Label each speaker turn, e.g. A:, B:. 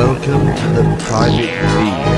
A: Welcome to the private view.